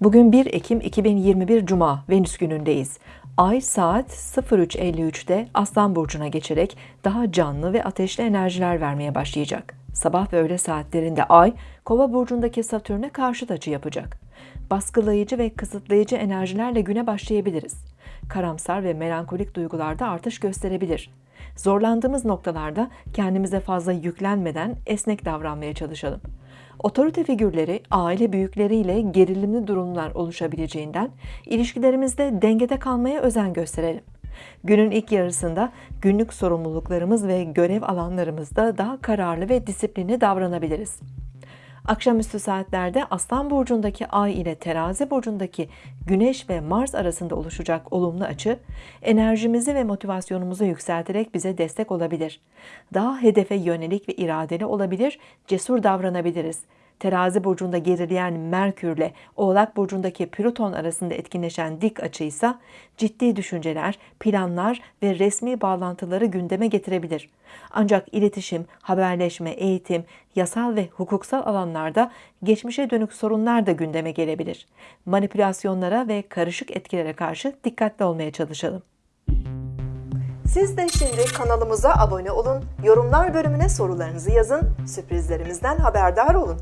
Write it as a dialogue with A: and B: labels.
A: Bugün 1 Ekim 2021 Cuma Venüs günündeyiz. Ay saat 03.53'te Aslan Burcu'na geçerek daha canlı ve ateşli enerjiler vermeye başlayacak. Sabah ve öğle saatlerinde Ay, Kova Burcu'ndaki Satürn'e karşıt açı yapacak. Baskılayıcı ve kısıtlayıcı enerjilerle güne başlayabiliriz. Karamsar ve melankolik duygularda artış gösterebilir. Zorlandığımız noktalarda kendimize fazla yüklenmeden esnek davranmaya çalışalım. Otorite figürleri, aile büyükleriyle gerilimli durumlar oluşabileceğinden ilişkilerimizde dengede kalmaya özen gösterelim. Günün ilk yarısında günlük sorumluluklarımız ve görev alanlarımızda daha kararlı ve disiplinli davranabiliriz. Akşamüstü saatlerde Aslan burcundaki Ay ile Terazi burcundaki Güneş ve Mars arasında oluşacak olumlu açı enerjimizi ve motivasyonumuzu yükselterek bize destek olabilir. Daha hedefe yönelik ve iradeli olabilir, cesur davranabiliriz. Terazi burcunda gerileyen Merkür ile Oğlak burcundaki Plüton arasında etkinleşen dik açıysa ciddi düşünceler, planlar ve resmi bağlantıları gündeme getirebilir. Ancak iletişim, haberleşme, eğitim, yasal ve hukuksal alanlarda geçmişe dönük sorunlar da gündeme gelebilir. Manipülasyonlara ve karışık etkilere karşı dikkatli olmaya çalışalım. Siz de şimdi kanalımıza abone olun, yorumlar bölümüne sorularınızı yazın, sürprizlerimizden haberdar olun.